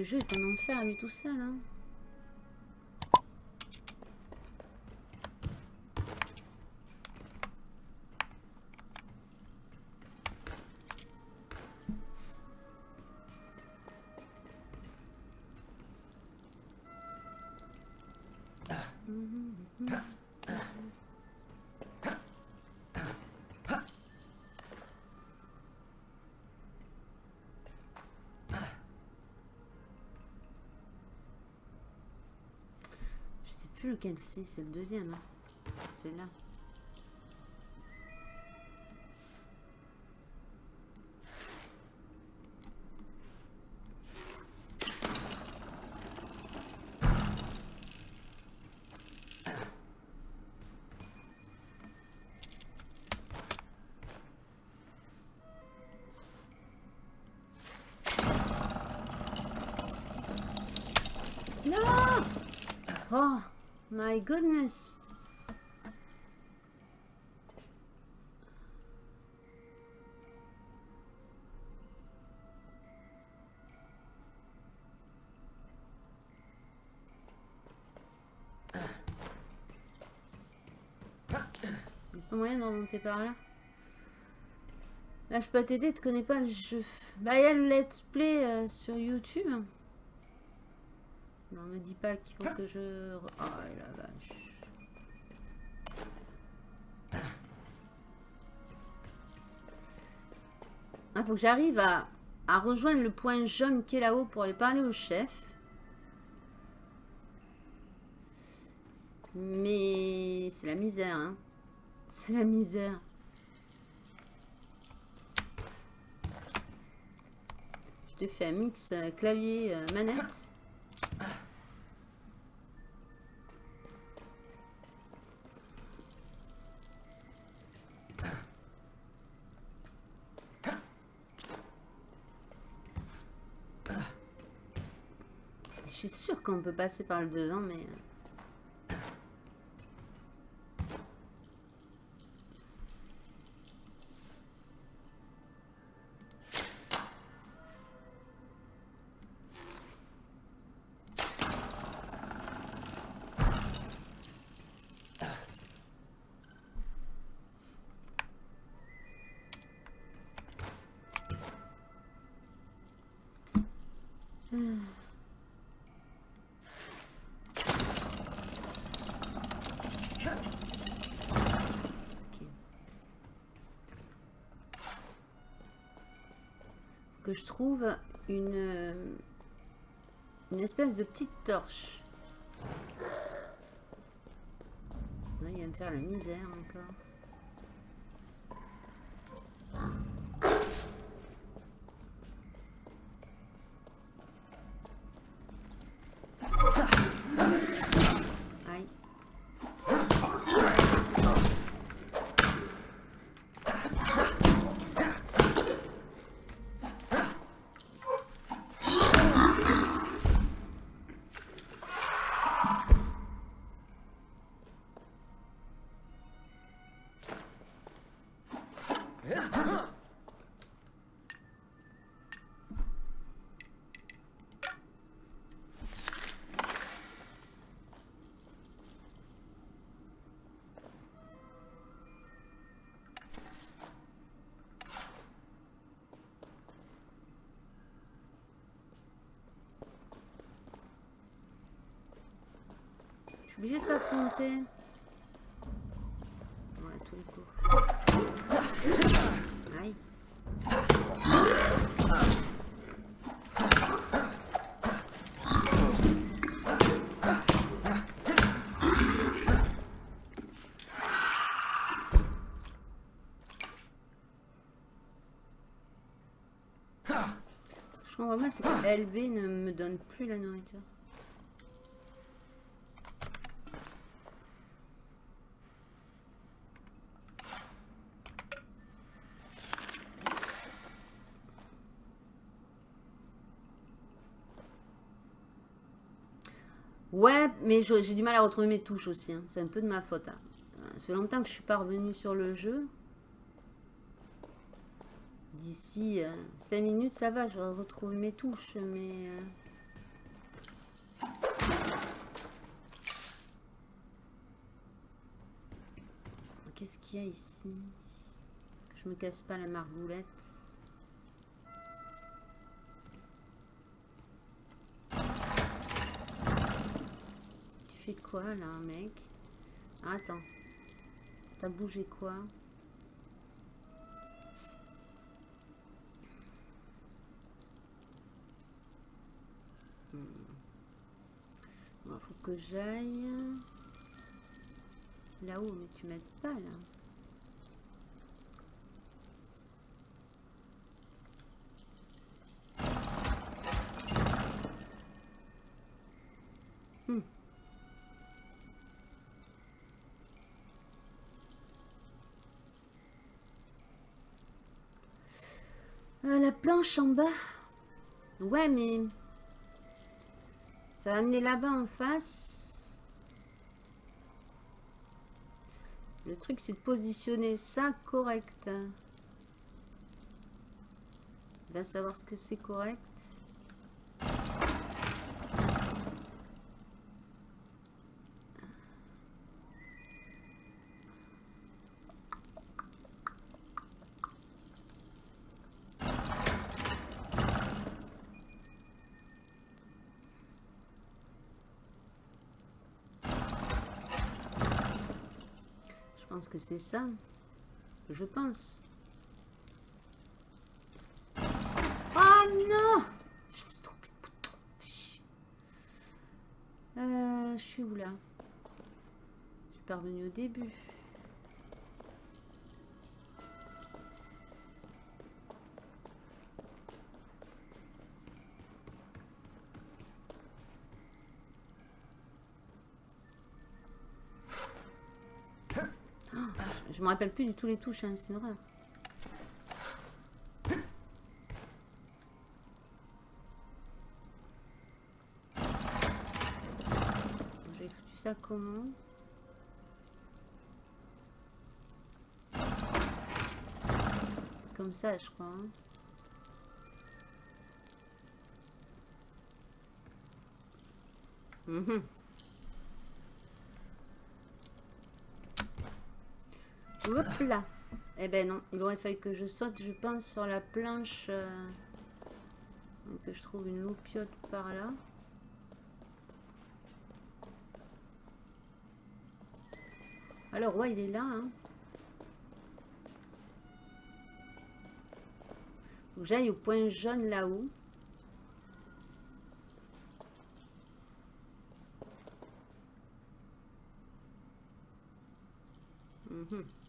ce jeu est un enfer lui tout seul. Hein. C'est le deuxième. Hein. C'est là. Goodness pas moyen de remonter par là Là, je peux t'aider, tu connais pas le jeu. Bah, il y a le let's play euh, sur YouTube. Non, me dis pas qu'il faut que je... Oh la vache. Il faut que j'arrive à, à rejoindre le point jaune qui est là-haut pour aller parler au chef. Mais c'est la misère, hein. C'est la misère. Je te fais un mix euh, qu'on peut passer par le devant, mais... trouve une, une espèce de petite torche. Il va me faire la misère encore. Obligée de t'affronter. Ouais, tous les coups. Aïe. Que je comprends c'est que LB ne me donne plus la nourriture. Ouais, mais j'ai du mal à retrouver mes touches aussi. Hein. C'est un peu de ma faute. Hein. Ça fait longtemps que je suis pas revenue sur le jeu. D'ici euh, 5 minutes, ça va. Je vais mes touches, mais... Euh. Qu'est-ce qu'il y a ici? Que Je me casse pas la margoulette. Quoi là, mec? Attends. T'as bougé quoi? Hmm. Faut que j'aille là-haut, mais tu m'aides pas là. Hmm. Euh, la planche en bas. Ouais, mais... Ça va amener là-bas en face. Le truc, c'est de positionner ça correct. Va savoir ce que c'est correct. Que c'est ça. Je pense. Oh non Je me suis trompée de bouton. Euh, je suis où là? Je suis parvenu au début. Je me rappelle plus du tout les touches, hein, c'est une horreur. J'ai foutu ça comment? Comme ça, je crois. Hein. Mhm. Hop là. Eh ben non, il aurait fallu que je saute, je pense, sur la planche. Euh, que je trouve une loupiote par là. Alors, ouais, il est là. Hein. j'aille au point jaune là-haut. Mhm.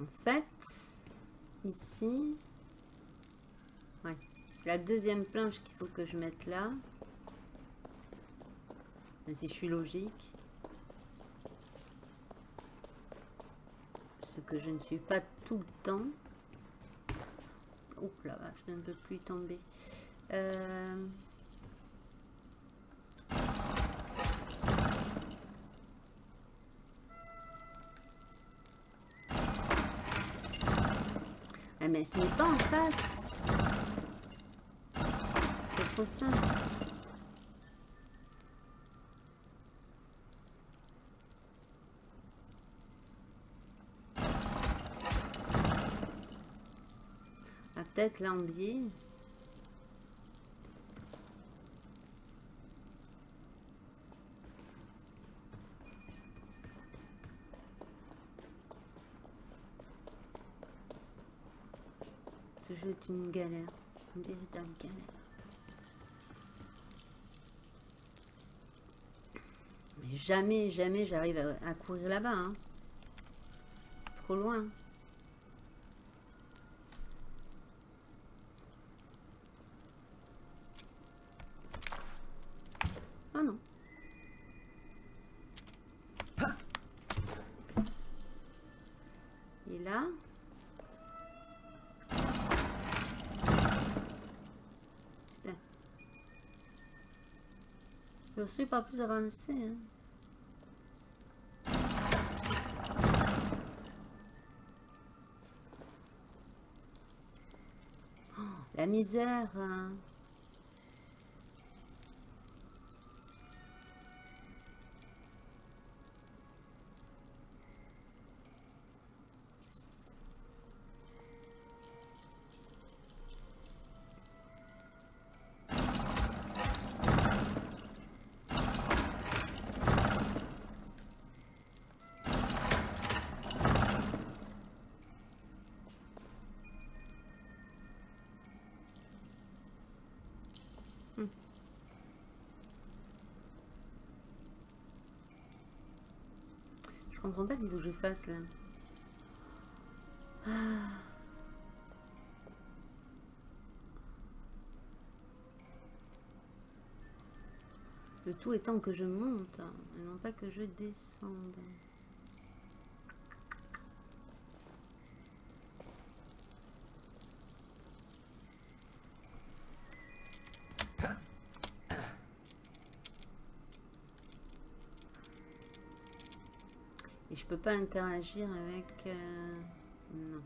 En fait, ici, ouais, c'est la deuxième planche qu'il faut que je mette là. si je suis logique. Ce que je ne suis pas tout le temps. Oups là, je ne peux plus tomber. Euh... elle se met pas en face. C'est trop simple. Ah, peut-être l'ambier. Jeu est une galère, une véritable galère. Mais jamais, jamais j'arrive à, courir là-bas. Hein. C'est trop loin. Suis pas plus avancé. Hein. Oh, la misère. hein. Je comprends pas ce qu'il faut que je fasse là. Ah. Le tout étant que je monte et non pas que je descende. Et je peux pas interagir avec... euh, Non.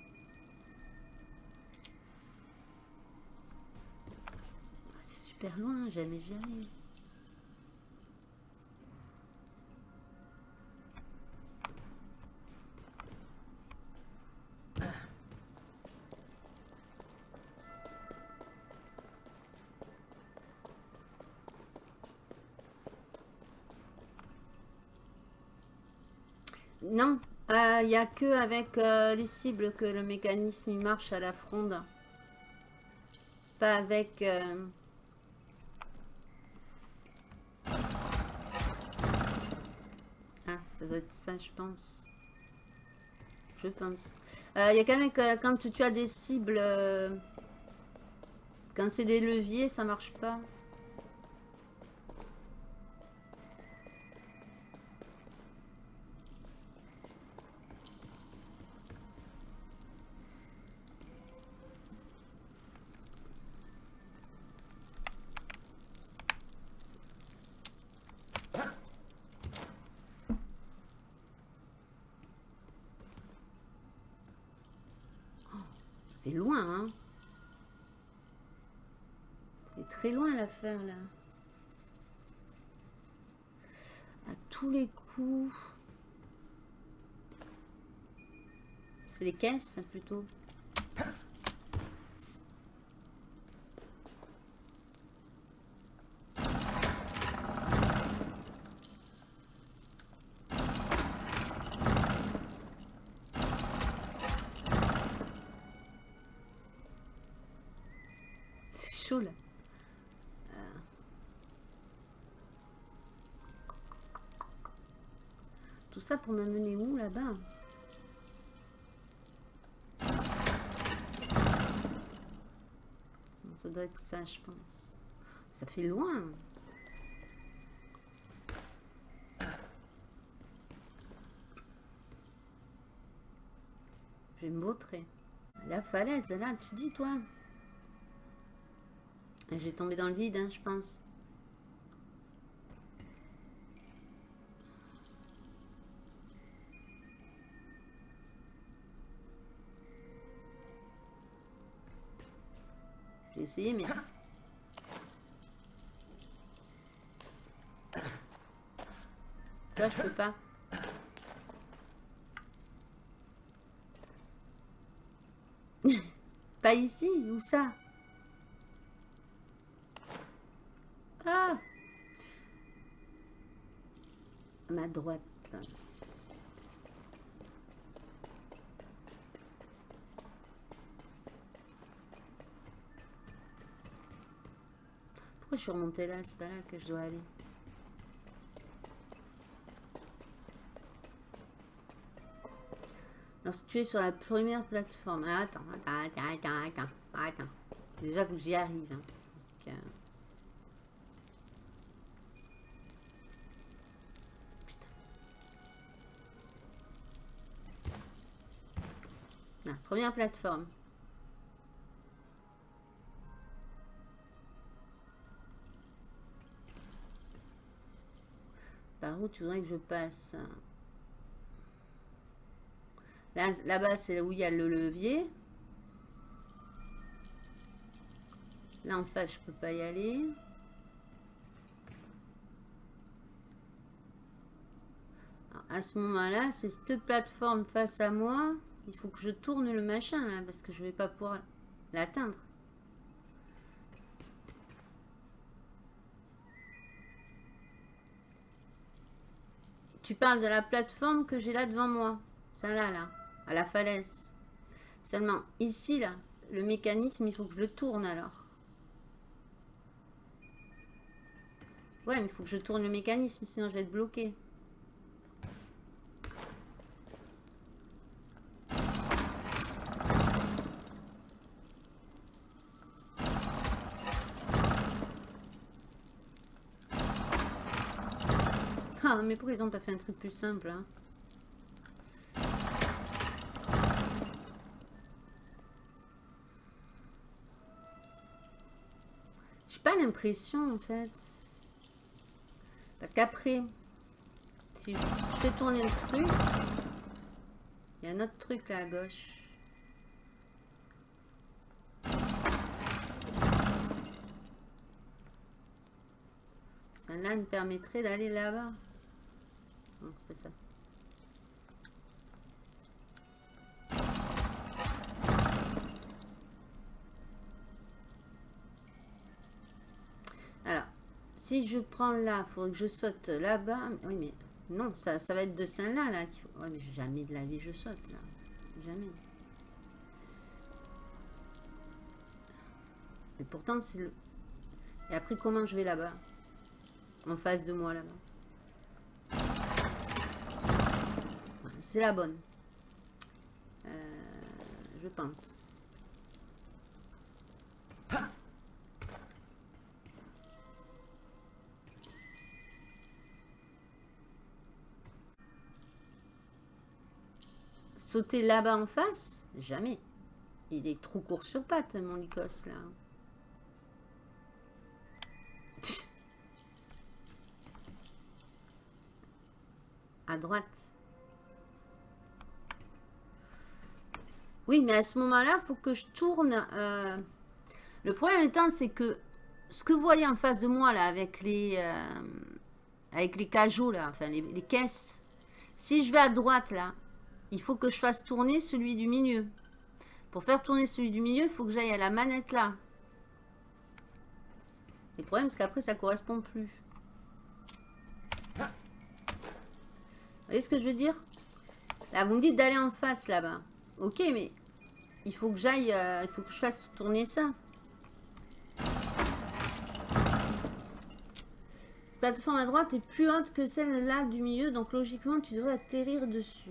Ah, C'est super loin, jamais j'y arrive. N'y a que avec euh, les cibles que le mécanisme il marche à la fronde. Pas avec... euh, Ah, ça doit être ça, je pense. Je pense. Il y a qu'avec euh, quand tu, tu as des cibles... euh, Quand c'est des leviers, ça marche pas. Loin, hein C'est très loin l'affaire, là. À tous les coups... C'est les caisses, plutôt. C'est chaud, là. Euh. Tout ça pour m'amener où, là-bas Ça doit être ça, je pense. Ça fait loin. Je vais me vautrer. La falaise, là, tu dis, toi J'ai tombé dans le vide, hein, je pense. Essayé, mais... Toi, je peux pas. pas ici, où ça? Ah ma droite. Je suis remontée là? C'est pas là que je dois aller. Lorsque tu es sur la première plateforme. Ah, Attends, attends, attends, attends, attends. Déjà, faut que j'y arrive. hein, parce que... Putain. Première plateforme. Tu voudrais que je passe Là, Là-bas, c'est où il y a le levier. Là, en face, je peux pas y aller. à ce moment-là, c'est cette plateforme face à moi. Il faut que je tourne le machin, là, parce que je vais pas pouvoir l'atteindre. Tu parles de la plateforme que j'ai là devant moi. Celle-là, là, à la falaise. Seulement, ici, là, le mécanisme, il faut que je le tourne alors. Ouais, mais il faut que je tourne le mécanisme, sinon je vais être bloqué. Ah, mais pourquoi ils n'ont pas fait un truc plus simple hein J'ai pas l'impression en fait. Parce qu'après, si je fais tourner le truc, il y a un autre truc là à gauche. Ça là me permettrait d'aller là-bas. Alors, si je prends là, il faudrait que je saute là-bas. Oui, mais non, ça, ça va être de celle-là. Là, jamais de la vie je saute là. Jamais. Et pourtant, c'est le... Et après, comment je vais là-bas? En face de moi là-bas. C'est la bonne. Euh, je pense. Sauter là-bas en face? Jamais. Il est trop court sur pattes, mon Lycos, là. À droite. Oui, mais à ce moment-là, il faut que je tourne. Euh, le problème étant, c'est que ce que vous voyez en face de moi, là, avec les, euh, avec les cajots, là, enfin, les, caisses, si je vais à droite, là, il faut que je fasse tourner celui du milieu. Pour faire tourner celui du milieu, il faut que j'aille à la manette, là. Le problème, c'est qu'après, ça correspond plus. Vous voyez ce que je veux dire? Là, vous me dites d'aller en face, là-bas. Ok, mais il faut que j'aille, euh, il faut que je fasse tourner ça. La plateforme à droite est plus haute que celle-là du milieu, donc logiquement, tu devrais atterrir dessus.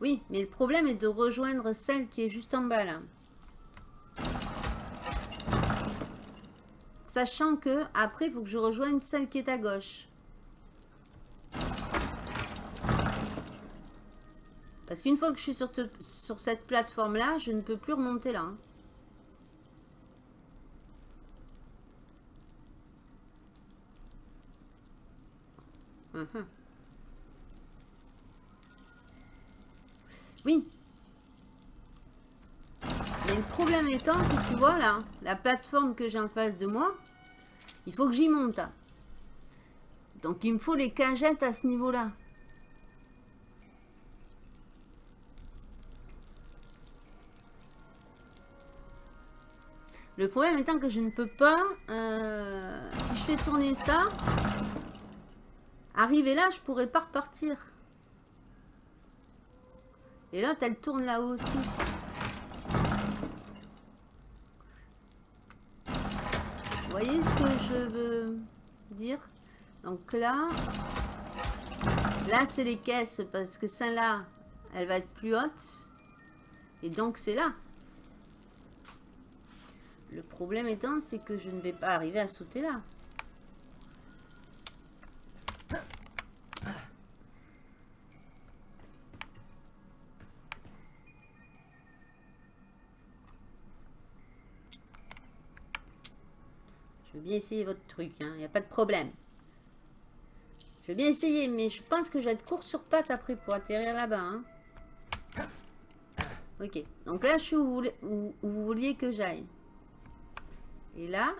Oui, mais le problème est de rejoindre celle qui est juste en bas, là. Sachant que, après, il faut que je rejoigne celle qui est à gauche. Parce qu'une fois que je suis sur, cette plateforme-là, je ne peux plus remonter là. Hein. Uh-huh. Oui. Mais le problème étant que tu vois là, la plateforme que j'ai en face de moi, il faut que j'y monte. Donc il me faut les cagettes à ce niveau-là. Le problème étant que je ne peux pas, euh, si je fais tourner ça, arriver là, je pourrais pas repartir. Et là, elle tourne là-haut aussi. Vous voyez ce que je veux dire? Donc là, là c'est les caisses parce que celle-là, elle va être plus haute. Et donc c'est là. Le problème étant, c'est que je ne vais pas arriver à sauter là. Je veux bien essayer votre truc, il n'y a pas de problème. Je vais bien essayer, mais je pense que je vais être court sur patte après pour atterrir là-bas. Hein. Ok, donc là, je suis où vous, vouliez que j'aille. Et là...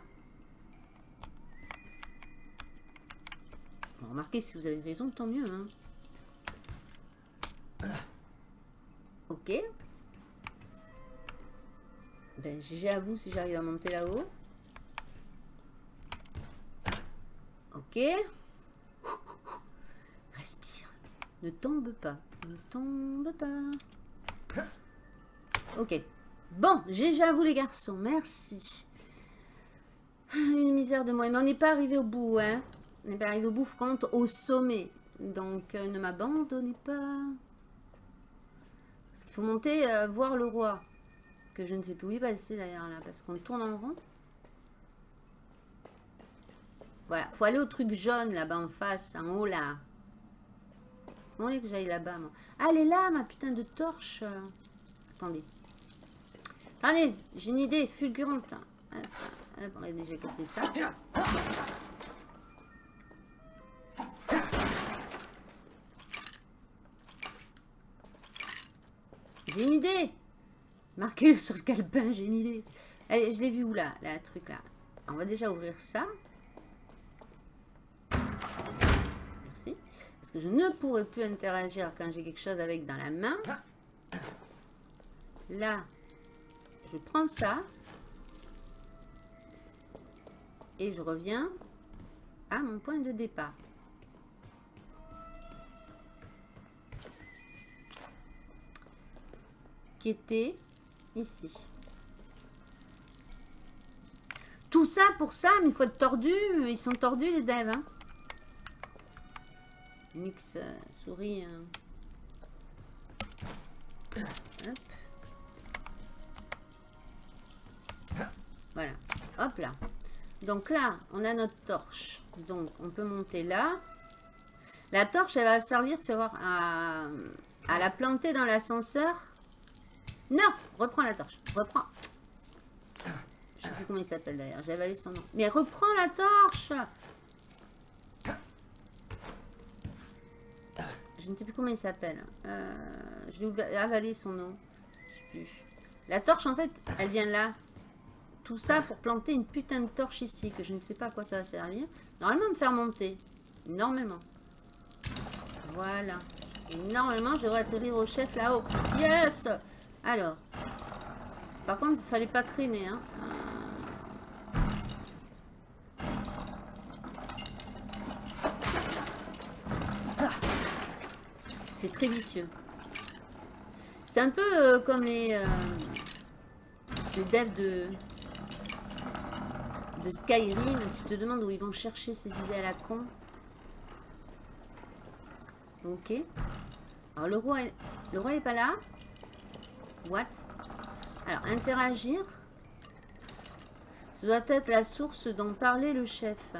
remarquez, si vous avez raison, tant mieux. Hein. Ok. Ben, j'ai à vous si j'arrive à monter là-haut. Ok. Respire. Ne tombe pas. Ne tombe pas. Ok. Bon, j'ai à vous les garçons. Merci. Une misère de moi. Mais on n'est pas arrivé au bout, hein. On n'est pas arrivé au bout, compte au sommet. Donc, euh, ne m'abandonnez pas. Parce qu'il faut monter, euh, voir le roi. Que je ne sais plus où il passer d'ailleurs là, parce qu'on tourne en rond. Voilà, faut aller au truc jaune là-bas en face, en haut là. Bon, allez que j'aille là-bas, moi. Ah, elle est là, ma putain de torche. Attendez. Attendez, j'ai une idée fulgurante. On a déjà cassé ça. J'ai une idée Marquez-le sur le calepin, j'ai une idée. Allez, je l'ai vu où là, la truc là. On va déjà ouvrir ça. Merci. Parce que je ne pourrai plus interagir quand j'ai quelque chose avec dans la main. Là, je prends ça. Et je reviens à mon point de départ. Qui était ici. Tout ça pour ça, mais il faut être tordu. Ils sont tordus les devs. Hein. Mix euh, souris. Hein. Voilà. Hop là. Donc là, on a notre torche. Donc, on peut monter là. La torche, elle va servir, tu vas à, la planter dans l'ascenseur non Reprends la torche. Reprends. Je sais plus comment il s'appelle d'ailleurs. J'ai avalé son nom. Mais reprends la torche Je ne sais plus comment il s'appelle. Euh, je l'ai avalé son nom. Je sais plus. La torche, en fait, elle vient là. Tout ça pour planter une putain de torche ici, que je ne sais pas à quoi ça va servir. Normalement, me faire monter. Normalement. Voilà. Normalement, je vais atterrir au chef là-haut. Yes alors. Par contre, il fallait pas traîner. Hein. C'est très vicieux. C'est un peu euh, comme les, euh, les devs de, Skyrim. Tu te demandes où ils vont chercher ces idées à la con. Ok. Alors le roi, le roi est pas là. What? Alors, interagir. Ce doit être la source dont parlait le chef.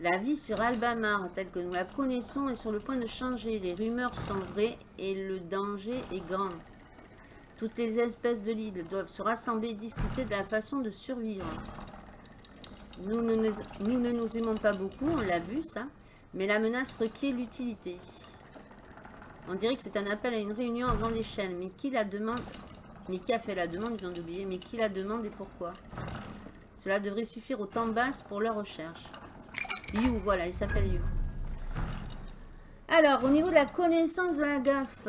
La vie sur Albamar, telle que nous la connaissons, est sur le point de changer. Les rumeurs sont vraies et le danger est grand. Toutes les espèces de l'île doivent se rassembler et discuter de la façon de survivre. Nous ne, nous, aimons pas beaucoup, on l'a vu ça, mais la menace requiert l'utilité. On dirait que c'est un appel à une réunion à grande échelle. Mais qui la demande Mais qui a fait la demande Ils ont oublié. Mais qui la demande et pourquoi? Cela devrait suffire au temps basse pour leur recherche. You, voilà, il s'appelle You. Alors, au niveau de la connaissance de la gaffe,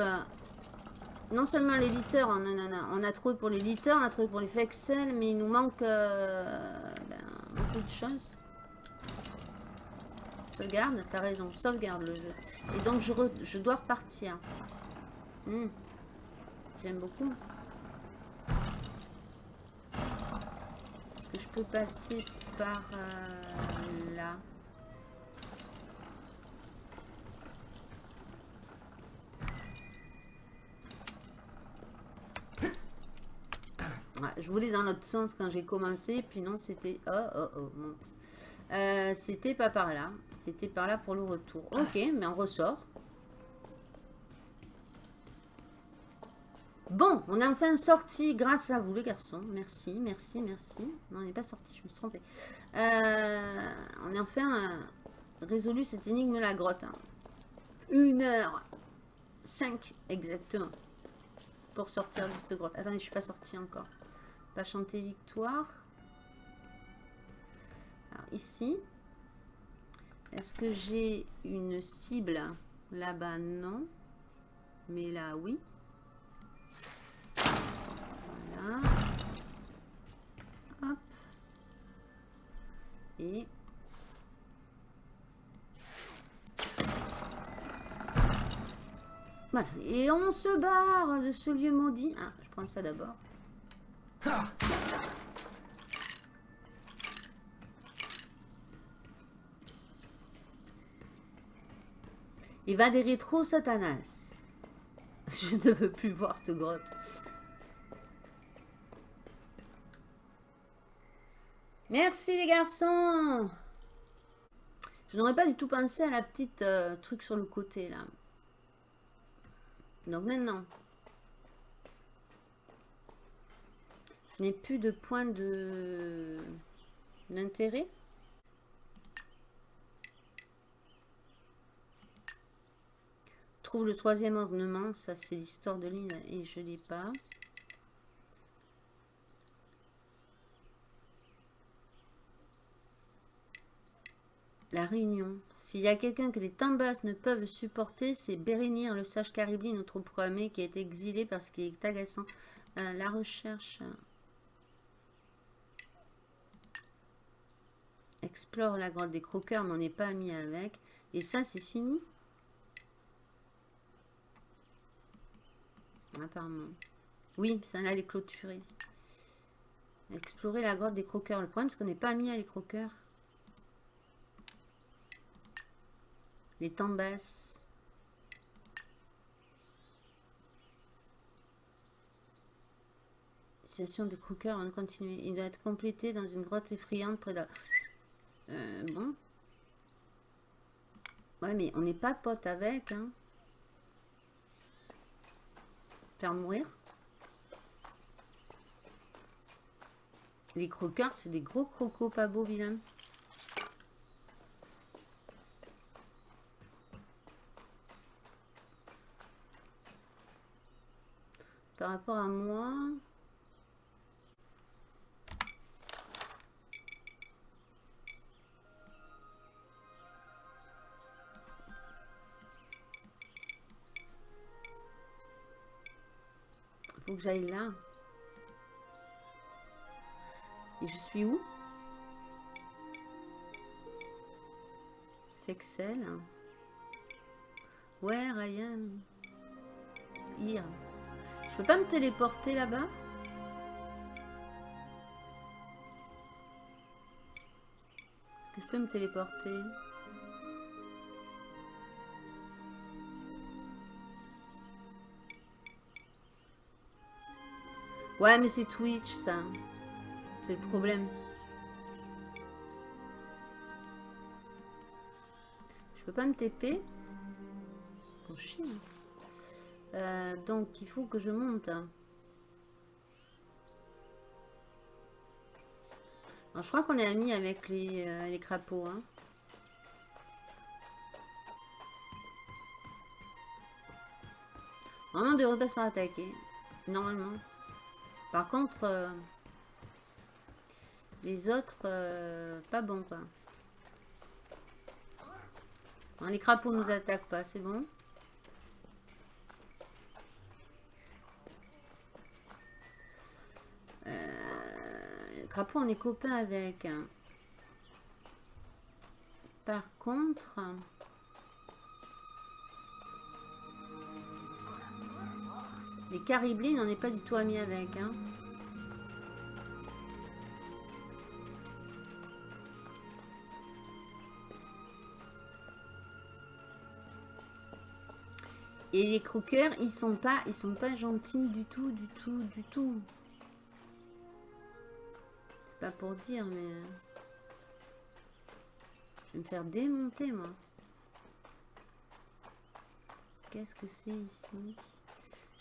non seulement l'éditeur, on, on, a trouvé pour l'éditeur, on a trouvé pour les Excel, mais il nous manque euh, beaucoup de choses. Sauvegarde, t'as raison, sauvegarde le jeu. Et donc je, je dois repartir. Hmm. J'aime beaucoup. Est-ce que je peux passer par euh, là? Je voulais dans l'autre sens quand j'ai commencé, puis non, c'était... Oh, oh, oh, monte. Euh, c'était pas par là. C'était par là pour le retour. Ok, mais on ressort. Bon, on est enfin sorti grâce à vous les garçons. Merci, merci, merci. Non, on n'est pas sorti, je me suis trompée. Euh, on est enfin euh, résolu cette énigme la grotte. Hein. Une heure. Cinq, exactement. Pour sortir de cette grotte. Attendez, je suis pas sortie encore. Pas chanter victoire. Ici. Est-ce que j'ai une cible? Là-bas, non. Mais là, oui. Voilà. Et... Voilà. Et on se barre de ce lieu maudit. Ah, je prends ça d'abord. Il va des rétro Satanas. Je ne veux plus voir cette grotte. Merci les garçons Je n'aurais pas du tout pensé à la petite euh, truc sur le côté là. Donc maintenant, n'ai plus de points de d'intérêt. Trouve le troisième ornement, ça c'est l'histoire de l'île et je l'ai pas. La réunion. S'il y a quelqu'un que les Tambas ne peuvent supporter, c'est Bérénir, le sage Caribli, notre programmé, qui a été exilé parce qu'il est agaçant. Euh, la recherche. Explore la grotte des croqueurs, mais on n'est pas mis avec. Et ça, c'est fini Apparemment. Oui, ça là, les clôturer. Explorer la grotte des croqueurs. Le problème, c'est qu'on n'est pas mis à les croqueurs. Les tambasses. Situation des croqueurs, on continue. Il doit être complété dans une grotte effrayante près de euh, bon. Ouais, mais on n'est pas pote avec, hein. Faire mourir. Les croqueurs, c'est des gros crocos pas beaux, vilains. Par rapport à moi... que j'aille là. Et je suis où? Fexel. Ouais, Ryan. Ir. Je peux pas me téléporter là-bas? Est-ce que je peux me téléporter? Ouais, mais c'est Twitch, ça. C'est le problème. Je peux pas me TP Bon, chien. Euh, donc, il faut que je monte. je crois qu'on est amis avec les, euh, les crapauds. Hein. Normalement, on devrait pas attaquer. Normalement. Par contre, euh, les autres, pas bon, quoi. les crapauds nous attaquent pas, c'est bon. crapaud, on est copains avec. Hein. Par contre... Les cariblés, on n'est pas du tout amis avec. Hein. Et les croqueurs, ils sont pas, ils sont pas gentils du tout, du tout, du tout pas pour dire, mais... Euh, je vais me faire démonter, moi. Qu'est-ce que c'est ici?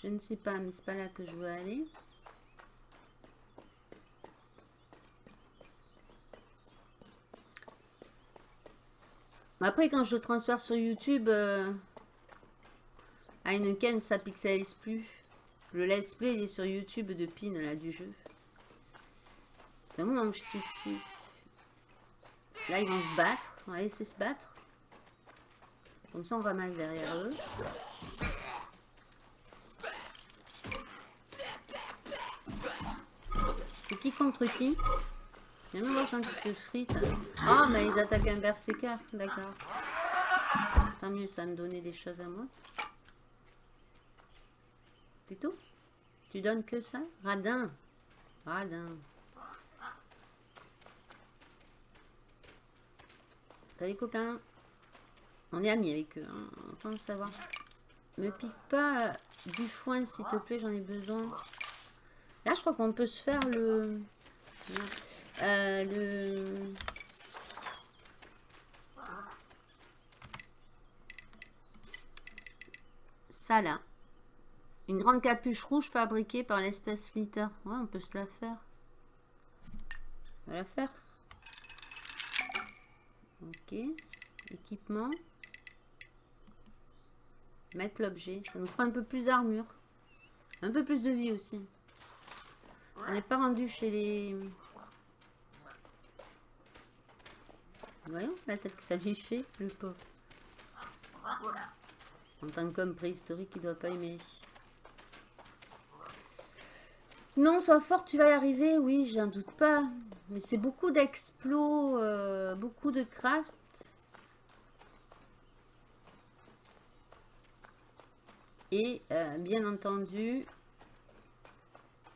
Je ne sais pas, mais c'est pas là que je veux aller. Après, quand je transfère sur YouTube, à une ken, ça pixelise plus. Le let's play, il est sur YouTube de pin, là, du jeu. C'est moment que je suis. Là, ils vont se battre. On va laisser se battre. Comme ça, on va mal derrière eux. C'est qui contre qui J'aime voir quand ils se fritent. Ah, mais ils attaquent un berserker. D'accord. Tant mieux, ça va me donner des choses à moi. C'est tout? Tu donnes que ça? Radin. Radin. Des copains? On est amis avec eux, hein. Autant le savoir. Me pique pas du foin, s'il te plaît, j'en ai besoin. Là, je crois qu'on peut se faire le... Euh, le... Ça, là. Une grande capuche rouge fabriquée par l'espèce Litter. Ouais, on peut se la faire. On va la faire. Ok. Équipement. Mettre l'objet. Ça nous fera un peu plus d'armure. Un peu plus de vie aussi. On n'est pas rendu chez les... Voyons la tête que ça lui fait, le pauvre. En tant qu'homme préhistorique, il doit pas aimer. Non, sois fort, tu vas y arriver. Oui, j'en doute pas. Mais c'est beaucoup d'explos, euh, beaucoup de craft. Et euh, bien entendu,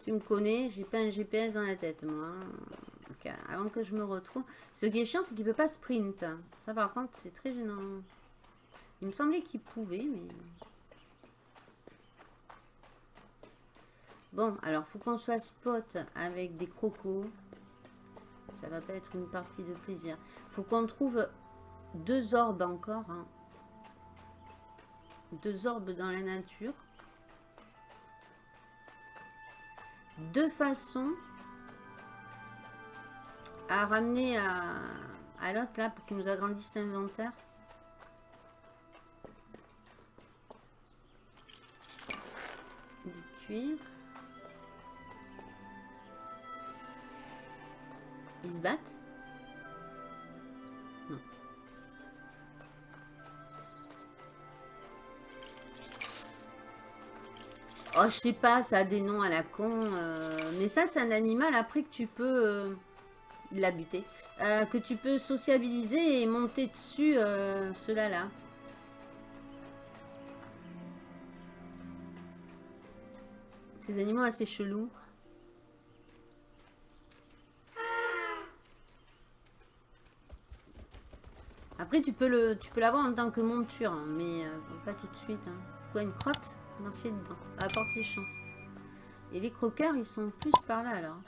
tu me connais, j'ai pas un GPS dans la tête, moi. avant que je me retrouve. Ce qui est chiant, c'est qu'il peut pas sprint. Ça, par contre, c'est très gênant. Il me semblait qu'il pouvait, mais... Bon, alors, faut qu'on soit spot avec des crocos. Ça va pas être une partie de plaisir. Faut qu'on trouve deux orbes encore. Hein. Deux orbes dans la nature. Deux façons à ramener à, à l'autre là pour qu'il nous agrandisse l'inventaire. Du cuir. Ils se battent Oh, je sais pas, ça a des noms à la con. Euh, mais ça, c'est un animal après que tu peux... Euh, l'a buté. Euh, que tu peux sociabiliser et monter dessus cela là. Ces animaux assez chelous. Après, tu peux l'avoir en tant que monture, hein, mais euh, pas tout de suite. Hein. C'est quoi, une crotte? Marcher dedans. À portée chance. Et les croqueurs, ils sont plus par là, alors.